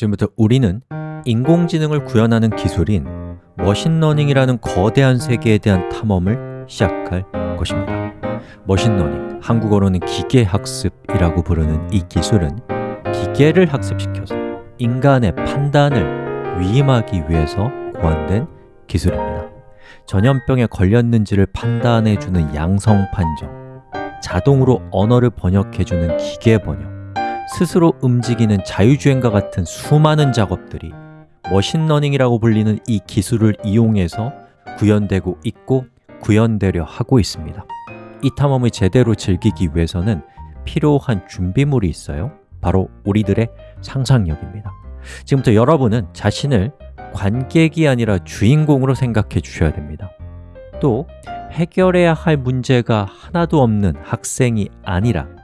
지금부터 우리는 인공지능을 구현하는 기술인 머신러닝이라는 거대한 세계에 대한 탐험을 시작할 것입니다. 머신러닝, 한국어로는 기계학습이라고 부르는 이 기술은 기계를 학습시켜서 인간의 판단을 위임하기 위해서 고안된 기술입니다. 전염병에 걸렸는지를 판단해주는 양성 판정 자동으로 언어를 번역해주는 기계 번역 스스로 움직이는 자율주행과 같은 수많은 작업들이 머신러닝이라고 불리는 이 기술을 이용해서 구현되고 있고 구현되려 하고 있습니다. 이 탐험을 제대로 즐기기 위해서는 필요한 준비물이 있어요. 바로 우리들의 상상력입니다. 지금부터 여러분은 자신을 관객이 아니라 주인공으로 생각해 주셔야 됩니다. 또 해결해야 할 문제가 하나도 없는 학생이 아니라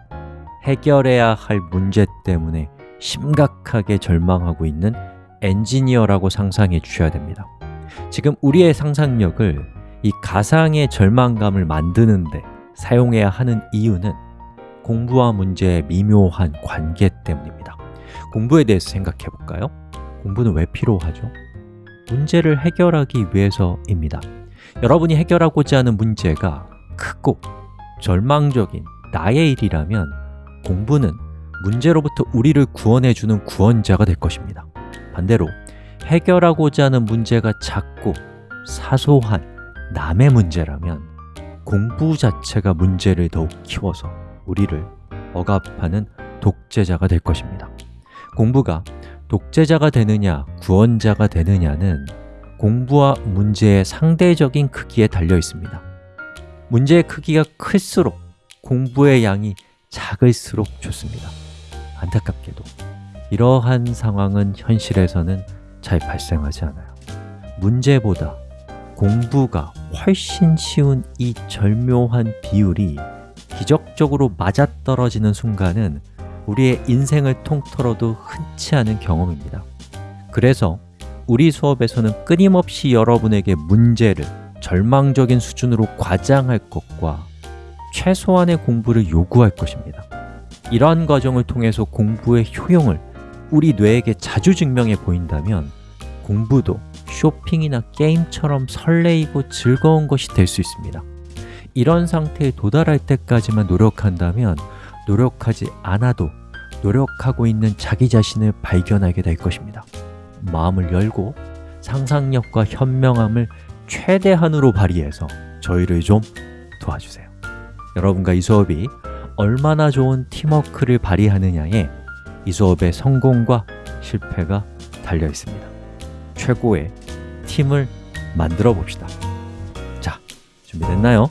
해결해야 할 문제 때문에 심각하게 절망하고 있는 엔지니어라고 상상해 주셔야 됩니다 지금 우리의 상상력을 이 가상의 절망감을 만드는데 사용해야 하는 이유는 공부와 문제의 미묘한 관계 때문입니다 공부에 대해서 생각해 볼까요? 공부는 왜 필요하죠? 문제를 해결하기 위해서입니다 여러분이 해결하고자 하는 문제가 크고 절망적인 나의 일이라면 공부는 문제로부터 우리를 구원해주는 구원자가 될 것입니다. 반대로 해결하고자 하는 문제가 작고 사소한 남의 문제라면 공부 자체가 문제를 더욱 키워서 우리를 억압하는 독재자가 될 것입니다. 공부가 독재자가 되느냐, 구원자가 되느냐는 공부와 문제의 상대적인 크기에 달려 있습니다. 문제의 크기가 클수록 공부의 양이 작을수록 좋습니다. 안타깝게도 이러한 상황은 현실에서는 잘 발생하지 않아요. 문제보다 공부가 훨씬 쉬운 이 절묘한 비율이 기적적으로 맞아떨어지는 순간은 우리의 인생을 통틀어도 흔치 않은 경험입니다. 그래서 우리 수업에서는 끊임없이 여러분에게 문제를 절망적인 수준으로 과장할 것과 최소한의 공부를 요구할 것입니다. 이러한 과정을 통해서 공부의 효용을 우리 뇌에게 자주 증명해 보인다면 공부도 쇼핑이나 게임처럼 설레이고 즐거운 것이 될 수 있습니다. 이런 상태에 도달할 때까지만 노력한다면 노력하지 않아도 노력하고 있는 자기 자신을 발견하게 될 것입니다. 마음을 열고 상상력과 현명함을 최대한으로 발휘해서 저희를 좀 도와주세요 여러분과 이 수업이 얼마나 좋은 팀워크를 발휘하느냐에 이 수업의 성공과 실패가 달려 있습니다 최고의 팀을 만들어 봅시다 자, 준비됐나요?